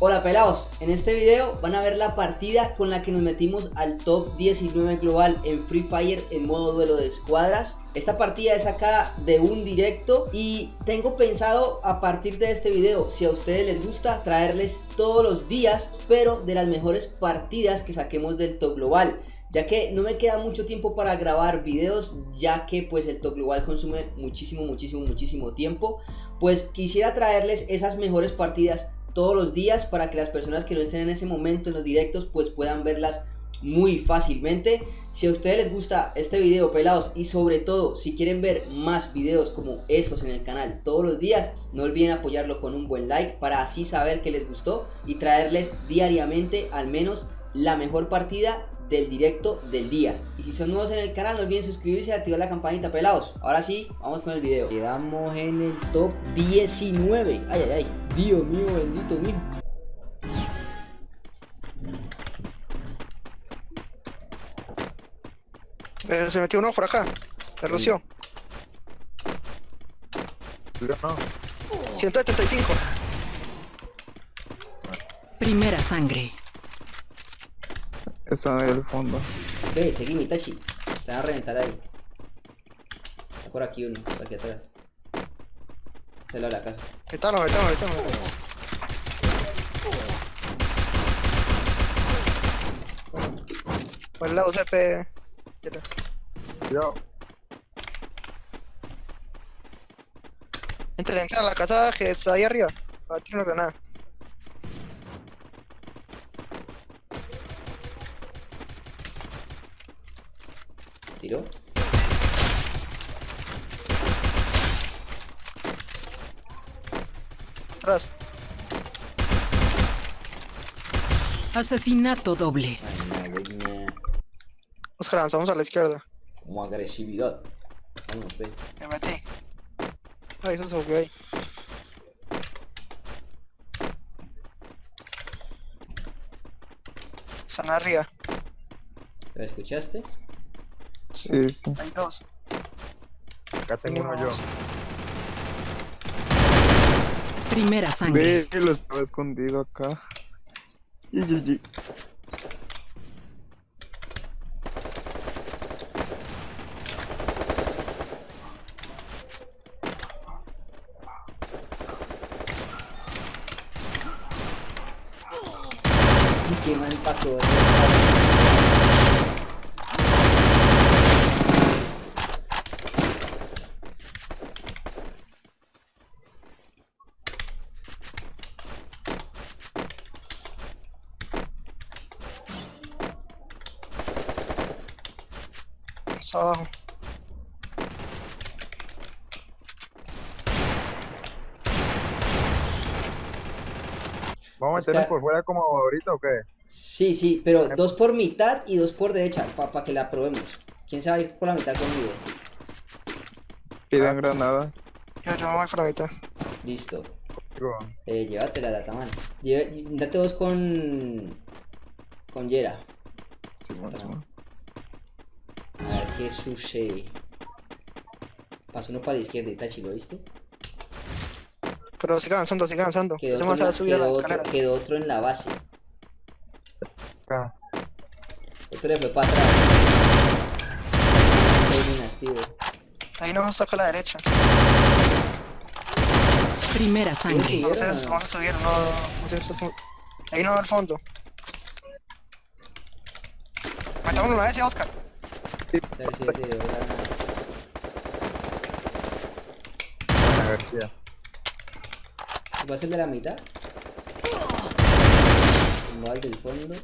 Hola pelados, en este video van a ver la partida con la que nos metimos al top 19 global en Free Fire en modo duelo de escuadras. Esta partida es sacada de un directo y tengo pensado a partir de este video, si a ustedes les gusta, traerles todos los días Pero de las mejores partidas que saquemos del top global ya que no me queda mucho tiempo para grabar videos ya que pues el top global consume muchísimo muchísimo muchísimo tiempo. Pues quisiera traerles esas mejores partidas todos los días para que las personas que no estén en ese momento en los directos pues puedan verlas muy fácilmente si a ustedes les gusta este video pelados y sobre todo si quieren ver más videos como estos en el canal todos los días no olviden apoyarlo con un buen like para así saber que les gustó y traerles diariamente al menos la mejor partida del directo del día. Y si son nuevos en el canal, no olviden suscribirse y activar la campanita, pelados. Ahora sí, vamos con el video. Quedamos en el top 19. Ay, ay, ay. Dios mío, bendito mío. Eh, se metió uno por acá. Se roció. No. 175. Primera sangre. Está en el fondo. Ve, seguí mi Tachi. Te van a reventar ahí. Está por aquí uno, por aquí atrás. Se la la casa. Metalo, metalo, metalo. Por el lado CP. Yo. Entra, entra a la casa que está ahí arriba. Va a tirar una granada. Tiró. Atrás. Asesinato doble. Ay, no, güey, no. Oscar, avanzamos a la izquierda. Como agresividad. Vamos, ve. Me metí. Ahí se subió ahí. Están arriba. ¿Lo escuchaste? Sí, sí. Hay dos. Acá tengo uno yo. Primera sangre. Ve, lo estaba escondido acá. Y GG. Qué mal pato. Está abajo. ¿Vamos a meternos por fuera como ahorita o qué? Sí, sí, pero dos por mitad y dos por derecha, para que la probemos. ¿Quién se va a ir por la mitad conmigo? Pidan granadas. Yo, yo me voy por la mitad. Listo. Eh, llévatela, Dataman. Date vos con... Con Yera. máximo. Qué sucede. Pasó uno para la izquierda, Itachi, ¿lo viste? Pero sigue avanzando, sigue avanzando. Quedó otro, a subir quedó otro- quedó otro en la base. Acá. Otro le fue para atrás. Estoy inactivo. Ahí nos saca a la derecha. Primera sangre. Entonces vamos a subir, no. no sé, un- Ahí no al fondo. Matamos una vez, ¿sí, Oscar. Sí, sí, sí, ahora- A ver, tía. ¿Va a ser de la mitad? Va al del fondo.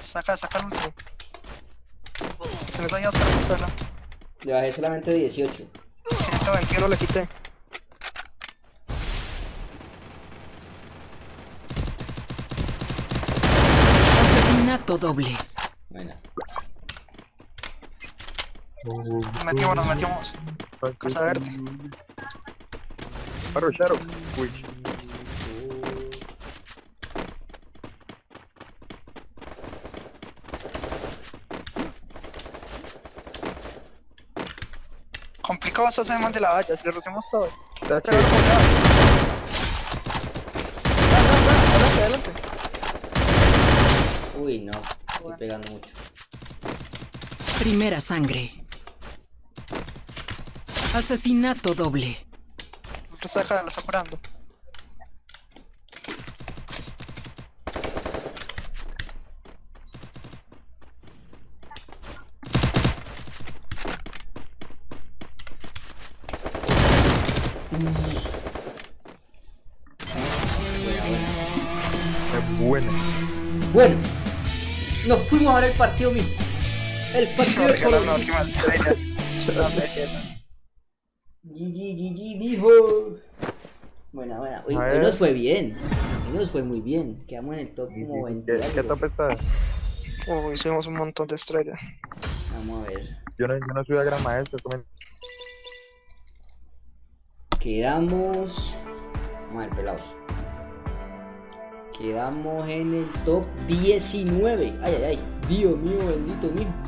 Saca, saca el último. Se me el suelo. Le bajé solamente 18. 121 le quité. Asesinato doble. Nos metimos, nos metimos. Casa verde. Paro, Sharo. Uy. Complicado estos de la valla, si lo hacemos todo. Adelante, adelante, adelante. Uy, no, estoy pegando mucho. Primera sangre. Asesinato doble. Está curando. Es bueno. Bueno, nos fuimos a ver el partido mismo. El partido GG, GG, mijo. Buena, buena. Hoy, hoy nos fue bien. Hoy nos fue muy bien. Quedamos en el top como 20. ¿Qué, top está? Uy, subimos un montón de estrellas. Vamos a ver. Yo no, yo no soy a gran maestro. comen- Quedamos. Vamos a ver, pelados. Quedamos en el top 19. Ay, ay, ay. Dios mío, bendito mío.